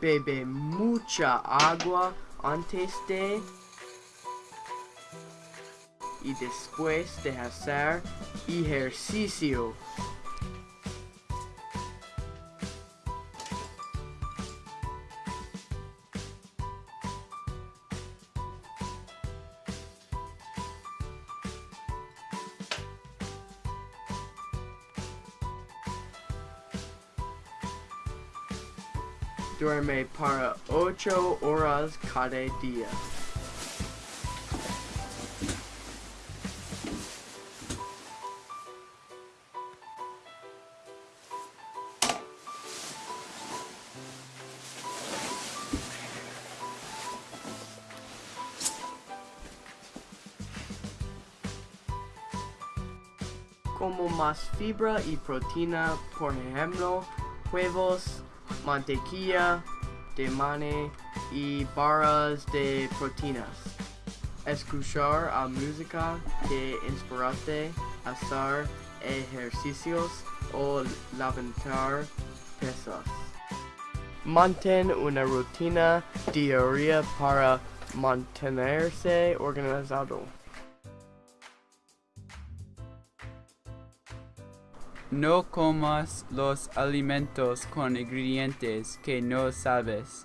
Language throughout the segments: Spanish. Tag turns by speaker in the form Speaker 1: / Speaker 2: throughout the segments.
Speaker 1: Bebe mucha agua antes de y después de hacer ejercicio. Duerme para 8 horas cada día. como más fibra y proteína, por ejemplo, huevos, mantequilla de maní y barras de proteínas. Escuchar a música que inspirarte, hacer ejercicios o levantar pesas. Mantén una rutina diaria para mantenerse organizado.
Speaker 2: No comas los alimentos con ingredientes que no sabes.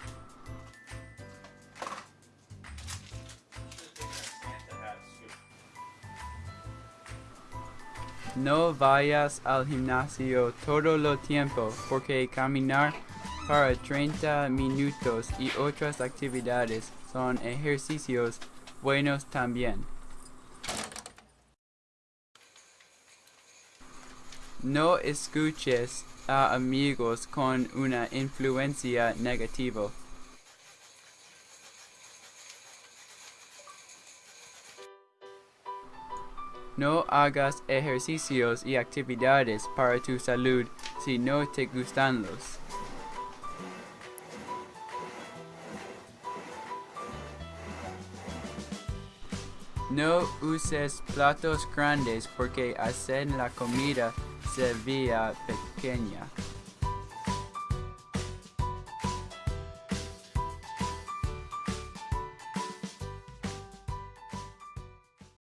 Speaker 2: No vayas al gimnasio todo el tiempo porque caminar para 30 minutos y otras actividades son ejercicios buenos también. No escuches a amigos con una influencia negativa. No hagas ejercicios y actividades para tu salud si no te gustan los. No uses platos grandes porque hacen la comida Sevilla Pequena.